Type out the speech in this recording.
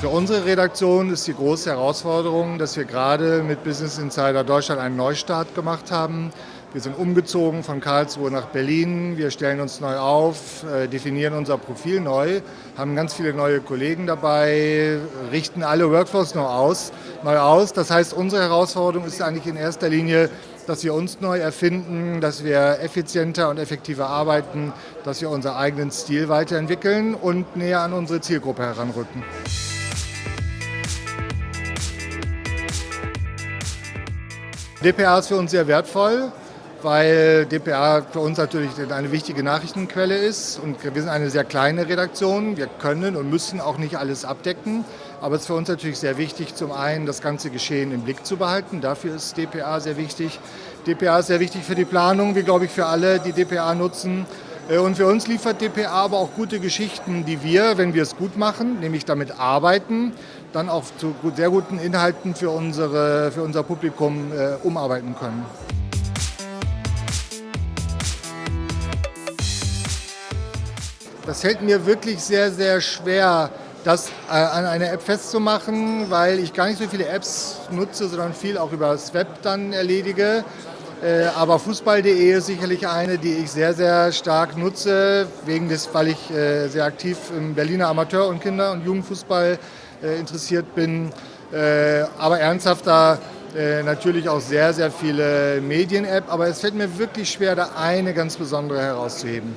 Für unsere Redaktion ist die große Herausforderung, dass wir gerade mit Business Insider Deutschland einen Neustart gemacht haben. Wir sind umgezogen von Karlsruhe nach Berlin. Wir stellen uns neu auf, äh, definieren unser Profil neu, haben ganz viele neue Kollegen dabei, richten alle Workflows neu aus. Neu aus. Das heißt, unsere Herausforderung ist eigentlich in erster Linie, dass wir uns neu erfinden, dass wir effizienter und effektiver arbeiten, dass wir unseren eigenen Stil weiterentwickeln und näher an unsere Zielgruppe heranrücken. DPA ist für uns sehr wertvoll, weil DPA für uns natürlich eine wichtige Nachrichtenquelle ist und wir sind eine sehr kleine Redaktion. Wir können und müssen auch nicht alles abdecken, aber es ist für uns natürlich sehr wichtig, zum einen das ganze Geschehen im Blick zu behalten. Dafür ist DPA sehr wichtig. DPA ist sehr wichtig für die Planung, wie glaube ich für alle, die DPA nutzen. Äh, und für uns liefert DPA aber auch gute Geschichten, die wir, wenn wir es gut machen, nämlich damit arbeiten, dann auch zu sehr guten Inhalten für, unsere, für unser Publikum äh, umarbeiten können. Das fällt mir wirklich sehr, sehr schwer, das äh, an eine App festzumachen, weil ich gar nicht so viele Apps nutze, sondern viel auch über das Web dann erledige. Äh, aber Fußball.de ist sicherlich eine, die ich sehr, sehr stark nutze, wegen des, weil ich äh, sehr aktiv im Berliner Amateur- und Kinder- und Jugendfußball äh, interessiert bin. Aber ernsthafter natürlich auch sehr, sehr viele Medien-App. Aber es fällt mir wirklich schwer, da eine ganz besondere herauszuheben.